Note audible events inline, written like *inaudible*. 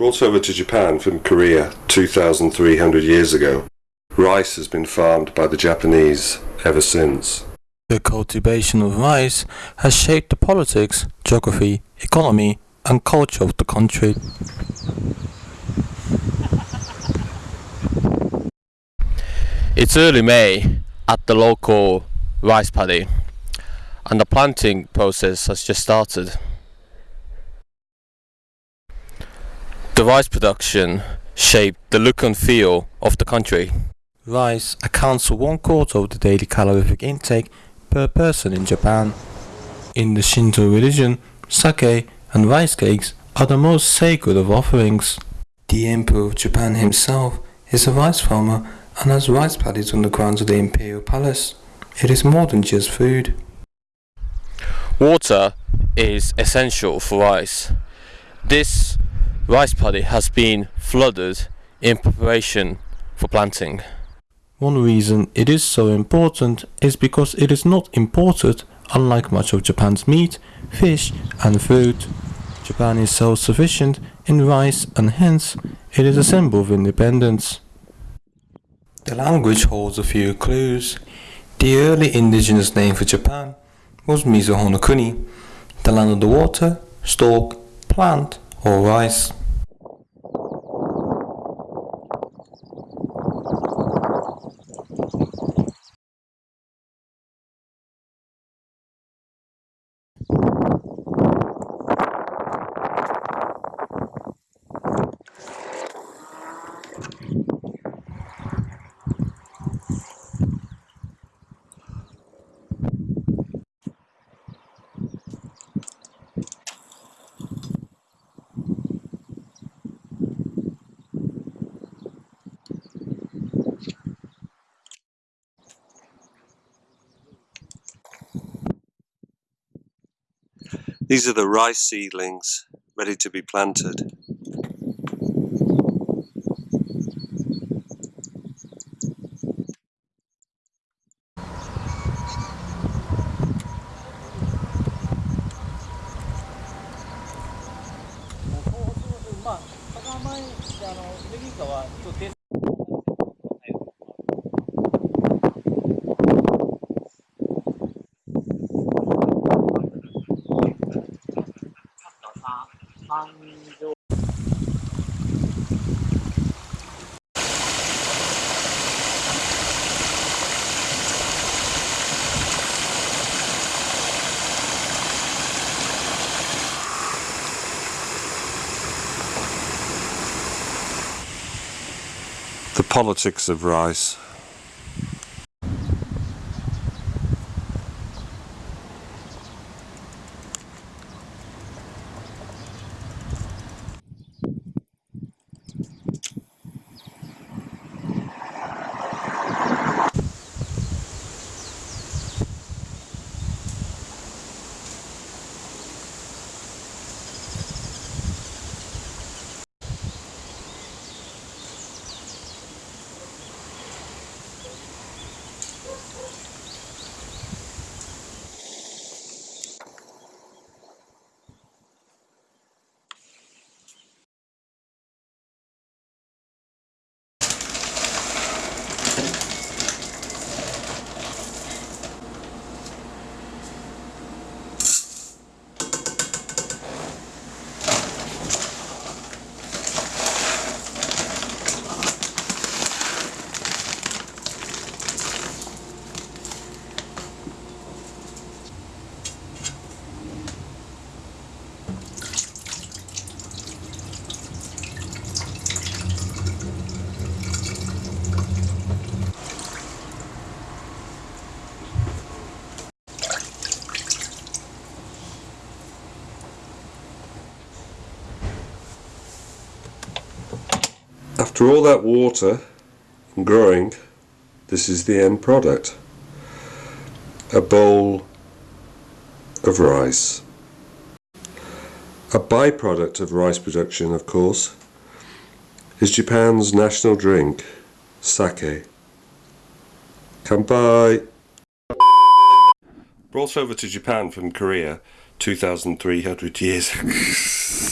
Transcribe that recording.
Brought over to Japan from Korea 2,300 years ago, rice has been farmed by the Japanese ever since. The cultivation of rice has shaped the politics, geography, economy, and culture of the country. It's early May at the local rice paddy and the planting process has just started. The rice production shaped the look and feel of the country. Rice accounts for one quarter of the daily calorific intake per person in Japan. In the Shinto religion, sake and rice cakes are the most sacred of offerings. The Emperor of Japan himself is a rice farmer and has rice paddies on the grounds of the imperial palace. It is more than just food. Water is essential for rice. This rice paddy has been flooded in preparation for planting. One reason it is so important is because it is not imported unlike much of Japan's meat, fish and fruit. Japan is self-sufficient in rice and hence it is a symbol of independence. The language holds a few clues. The early indigenous name for Japan was Mizuho-no-Kuni, the land of the water, stalk, plant or rice. These are the rice seedlings ready to be planted. The politics of rice. After all that water and growing, this is the end product. A bowl of rice. A byproduct of rice production, of course, is Japan's national drink, sake. Kanpai! Brought over to Japan from Korea 2,300 years *laughs*